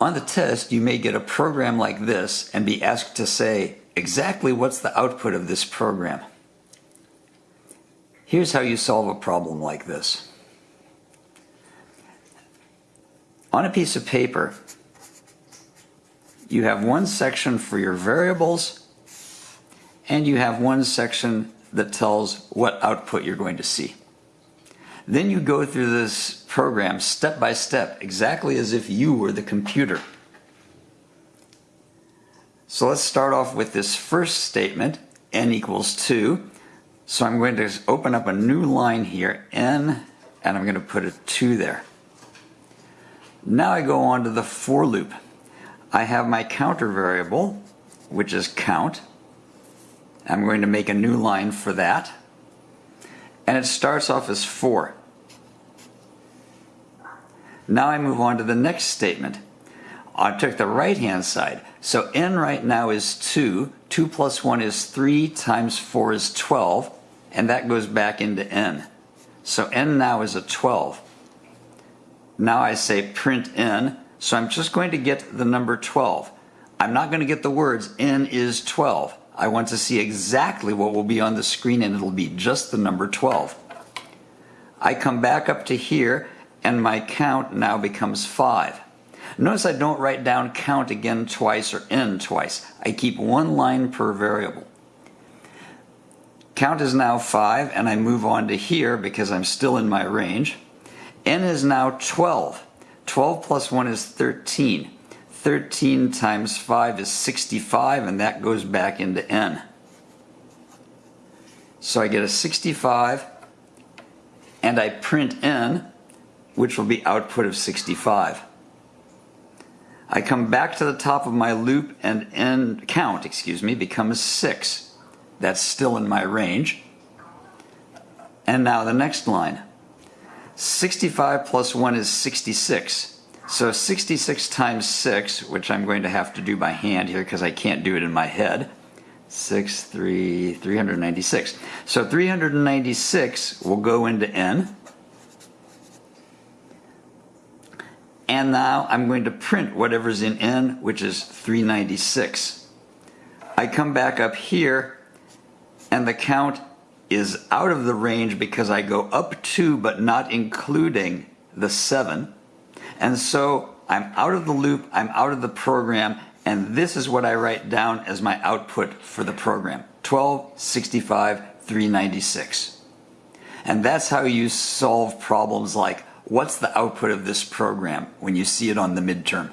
On the test, you may get a program like this and be asked to say exactly what's the output of this program. Here's how you solve a problem like this. On a piece of paper, you have one section for your variables and you have one section that tells what output you're going to see. Then you go through this program step by step, exactly as if you were the computer. So let's start off with this first statement, n equals 2. So I'm going to open up a new line here, n, and I'm going to put a 2 there. Now I go on to the for loop. I have my counter variable, which is count. I'm going to make a new line for that. And it starts off as 4. Now I move on to the next statement. I took the right hand side. So n right now is 2. 2 plus 1 is 3 times 4 is 12. And that goes back into n. So n now is a 12. Now I say print n. So I'm just going to get the number 12. I'm not going to get the words n is 12. I want to see exactly what will be on the screen and it'll be just the number 12. I come back up to here and my count now becomes 5. Notice I don't write down count again twice or n twice. I keep one line per variable. Count is now 5 and I move on to here because I'm still in my range. n is now 12. 12 plus 1 is 13. 13 times 5 is 65 and that goes back into n. So I get a 65 and I print n which will be output of 65. I come back to the top of my loop and n count, excuse me, becomes 6. That's still in my range. And now the next line. 65 plus 1 is 66. So 66 times 6, which I'm going to have to do by hand here because I can't do it in my head. 6, 3, 396. So 396 will go into n. And now I'm going to print whatever's in n, which is 396. I come back up here and the count is out of the range because I go up to but not including the 7. And so I'm out of the loop, I'm out of the program, and this is what I write down as my output for the program. 1265 396. And that's how you solve problems like what's the output of this program when you see it on the midterm.